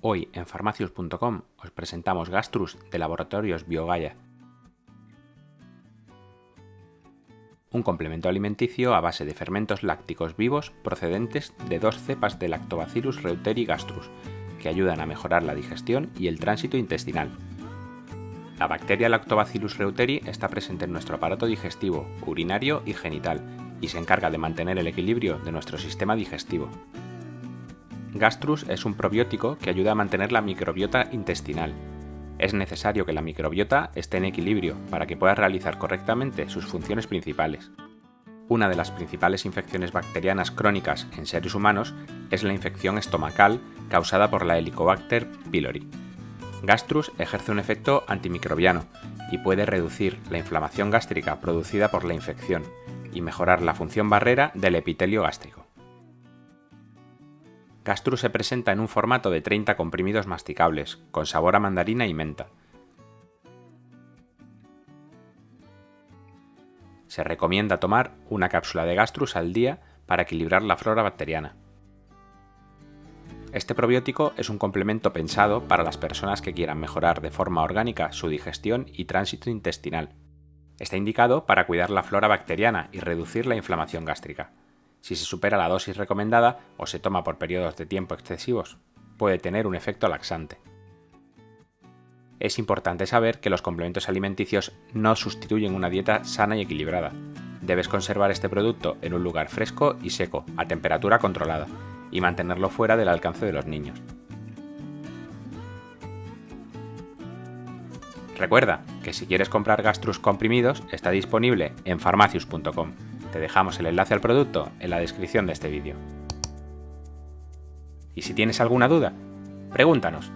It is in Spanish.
Hoy en farmacius.com os presentamos Gastrus de Laboratorios Biogaya. Un complemento alimenticio a base de fermentos lácticos vivos procedentes de dos cepas de Lactobacillus reuteri gastrus, que ayudan a mejorar la digestión y el tránsito intestinal. La bacteria Lactobacillus reuteri está presente en nuestro aparato digestivo, urinario y genital y se encarga de mantener el equilibrio de nuestro sistema digestivo. Gastrus es un probiótico que ayuda a mantener la microbiota intestinal. Es necesario que la microbiota esté en equilibrio para que pueda realizar correctamente sus funciones principales. Una de las principales infecciones bacterianas crónicas en seres humanos es la infección estomacal causada por la Helicobacter pylori. Gastrus ejerce un efecto antimicrobiano y puede reducir la inflamación gástrica producida por la infección y mejorar la función barrera del epitelio gástrico. Gastrus se presenta en un formato de 30 comprimidos masticables, con sabor a mandarina y menta. Se recomienda tomar una cápsula de Gastrus al día para equilibrar la flora bacteriana. Este probiótico es un complemento pensado para las personas que quieran mejorar de forma orgánica su digestión y tránsito intestinal. Está indicado para cuidar la flora bacteriana y reducir la inflamación gástrica. Si se supera la dosis recomendada o se toma por periodos de tiempo excesivos, puede tener un efecto laxante. Es importante saber que los complementos alimenticios no sustituyen una dieta sana y equilibrada. Debes conservar este producto en un lugar fresco y seco, a temperatura controlada, y mantenerlo fuera del alcance de los niños. Recuerda que si quieres comprar Gastrus comprimidos está disponible en farmacius.com. Te dejamos el enlace al producto en la descripción de este vídeo. Y si tienes alguna duda, pregúntanos